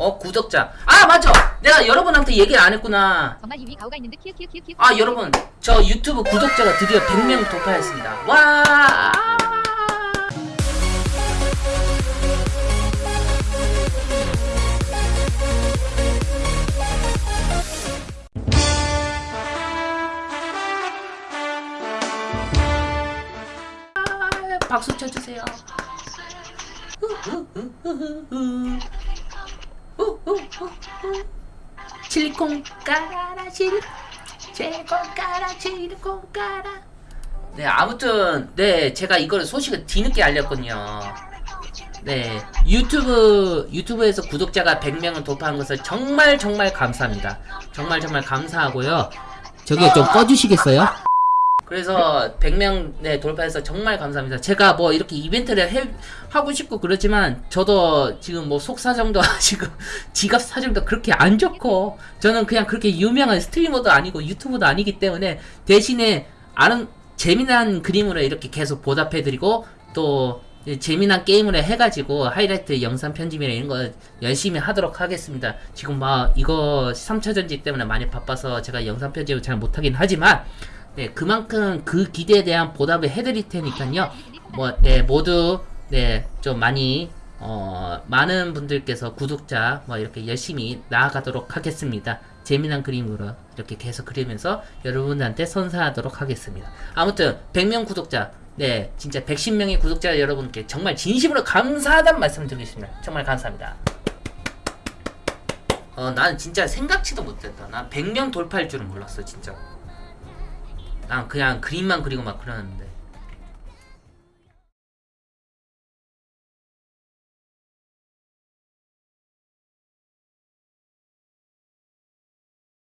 어 구독자. 아 맞아. 내가 여러분한테 얘기 안 했구나. 정말 이미 가오가 있는 듯 키읔 키읔 키읔 아 여러분. 저 유튜브 구독자가 드디어 100명 돌파했습니다. 와! 아, 박수 쳐주세요 실리콘 깔아라 실 실리콘 깔아 실리콘 깔아. 네 아무튼 네 제가 이거를 소식을 뒤늦게 알렸거든요. 네 유튜브 유튜브에서 구독자가 100명을 돌파한 것을 정말 정말 감사합니다. 정말 정말 감사하고요. 저기 좀 꺼주시겠어요? 그래서 100명 네 돌파해서 정말 감사합니다. 제가 뭐 이렇게 이벤트를 해, 하고 싶고 그렇지만 저도 지금 뭐 속사정도 지금 지갑 사정도 그렇게 안 좋고 저는 그냥 그렇게 유명한 스트리머도 아니고 유튜버도 아니기 때문에 대신에 아는 재미난 그림으로 이렇게 계속 보답해드리고 또 재미난 게임을 해가지고 하이라이트 영상 편집이나 이런 거 열심히 하도록 하겠습니다. 지금 막 이거 3차 전지 때문에 많이 바빠서 제가 영상 편집을 잘 못하긴 하지만 네 그만큼 그 기대에 대한 보답을 해드릴 테니까요. 뭐 네 모두 네 좀 많이 어 많은 분들께서 구독자 뭐 이렇게 열심히 나아가도록 하겠습니다. 재미난 그림으로 이렇게 계속 그리면서 여러분한테 선사하도록 하겠습니다. 아무튼 100명 구독자 네 진짜 110명의 구독자 여러분께 정말 진심으로 감사하다는 말씀 드리겠습니다. 정말 감사합니다. 어 나는 진짜 생각지도 못했다. 난 100명 돌파할 줄은 몰랐어 진짜. 난 그냥 그림만 그리고 막 그러는데